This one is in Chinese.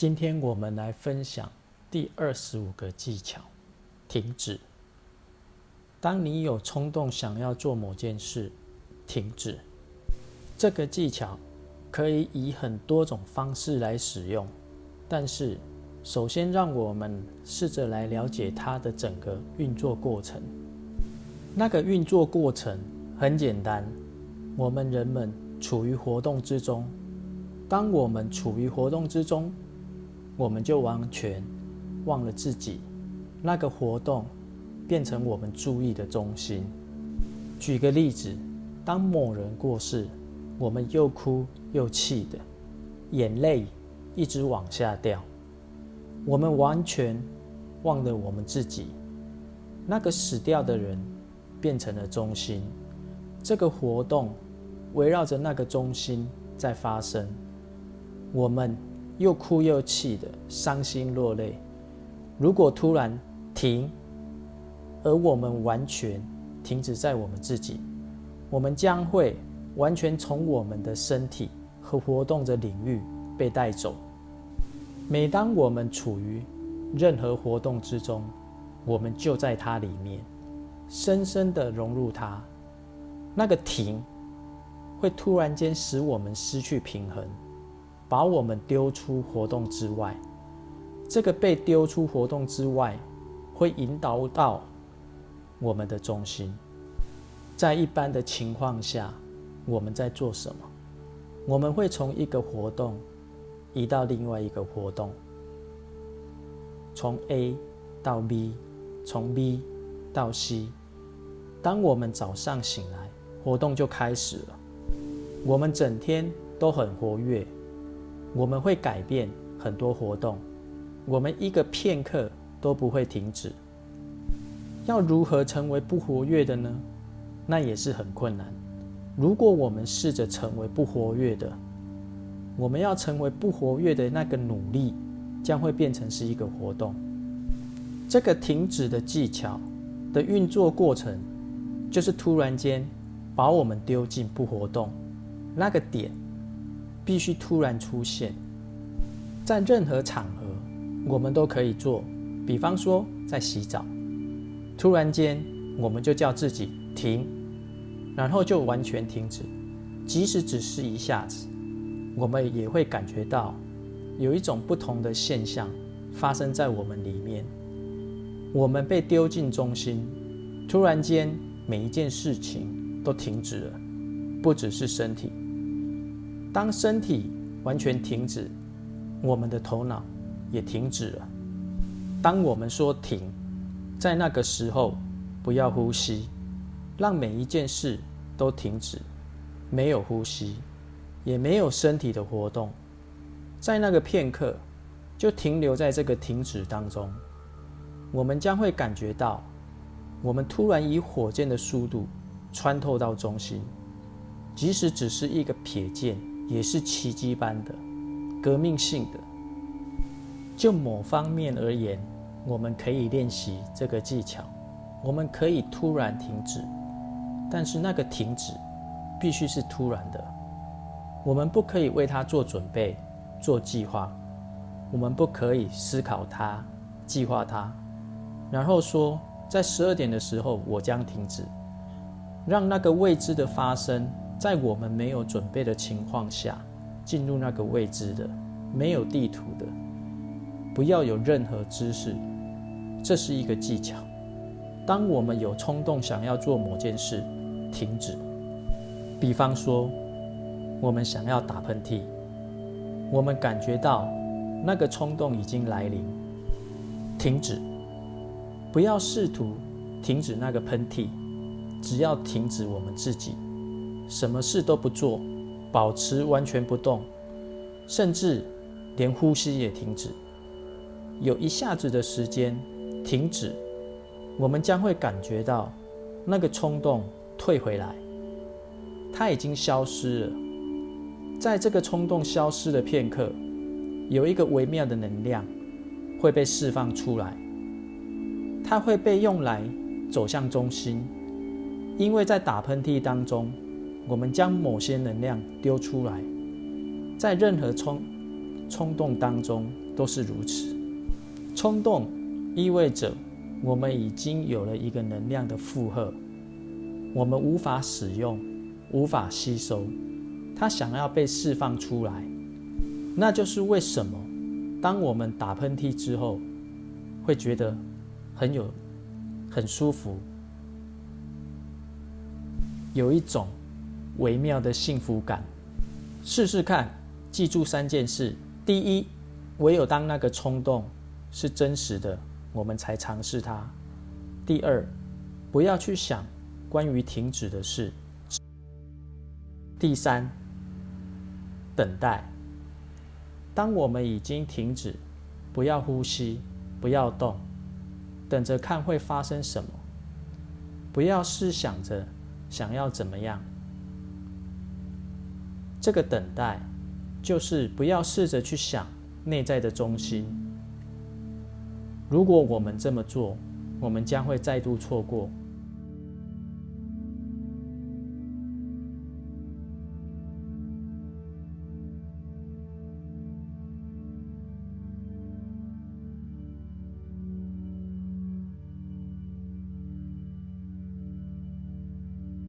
今天我们来分享第二十五个技巧：停止。当你有冲动想要做某件事，停止。这个技巧可以以很多种方式来使用，但是首先让我们试着来了解它的整个运作过程。那个运作过程很简单，我们人们处于活动之中。当我们处于活动之中，我们就完全忘了自己，那个活动变成我们注意的中心。举个例子，当某人过世，我们又哭又气的，眼泪一直往下掉，我们完全忘了我们自己，那个死掉的人变成了中心，这个活动围绕着那个中心在发生，我们。又哭又气的，伤心落泪。如果突然停，而我们完全停止在我们自己，我们将会完全从我们的身体和活动的领域被带走。每当我们处于任何活动之中，我们就在它里面，深深的融入它。那个停，会突然间使我们失去平衡。把我们丢出活动之外，这个被丢出活动之外，会引导到我们的中心。在一般的情况下，我们在做什么？我们会从一个活动移到另外一个活动，从 A 到 B，从 B 到 C。当我们早上醒来，活动就开始了。我们整天都很活跃。我们会改变很多活动，我们一个片刻都不会停止。要如何成为不活跃的呢？那也是很困难。如果我们试着成为不活跃的，我们要成为不活跃的那个努力，将会变成是一个活动。这个停止的技巧的运作过程，就是突然间把我们丢进不活动那个点。必须突然出现在任何场合，我们都可以做。比方说，在洗澡，突然间我们就叫自己停，然后就完全停止。即使只是一下子，我们也会感觉到有一种不同的现象发生在我们里面。我们被丢进中心，突然间每一件事情都停止了，不只是身体。当身体完全停止，我们的头脑也停止了。当我们说停，在那个时候不要呼吸，让每一件事都停止，没有呼吸，也没有身体的活动，在那个片刻就停留在这个停止当中，我们将会感觉到，我们突然以火箭的速度穿透到中心，即使只是一个瞥见。也是奇迹般的、革命性的。就某方面而言，我们可以练习这个技巧。我们可以突然停止，但是那个停止必须是突然的。我们不可以为它做准备、做计划。我们不可以思考它、计划它，然后说在十二点的时候我将停止，让那个未知的发生。在我们没有准备的情况下，进入那个未知的、没有地图的，不要有任何知识，这是一个技巧。当我们有冲动想要做某件事，停止。比方说，我们想要打喷嚏，我们感觉到那个冲动已经来临，停止。不要试图停止那个喷嚏，只要停止我们自己。什么事都不做，保持完全不动，甚至连呼吸也停止。有一下子的时间停止，我们将会感觉到那个冲动退回来，它已经消失了。在这个冲动消失的片刻，有一个微妙的能量会被释放出来，它会被用来走向中心，因为在打喷嚏当中。我们将某些能量丢出来，在任何冲冲动当中都是如此。冲动意味着我们已经有了一个能量的负荷，我们无法使用，无法吸收，它想要被释放出来。那就是为什么，当我们打喷嚏之后，会觉得很有很舒服，有一种微妙的幸福感。试试看，记住三件事：第一，唯有当那个冲动是真实的，我们才尝试它；第二，不要去想关于停止的事；第三，等待。当我们已经停止，不要呼吸，不要动，等着看会发生什么。不要试想着想要怎么样。这个等待，就是不要试着去想内在的中心。如果我们这么做，我们将会再度错过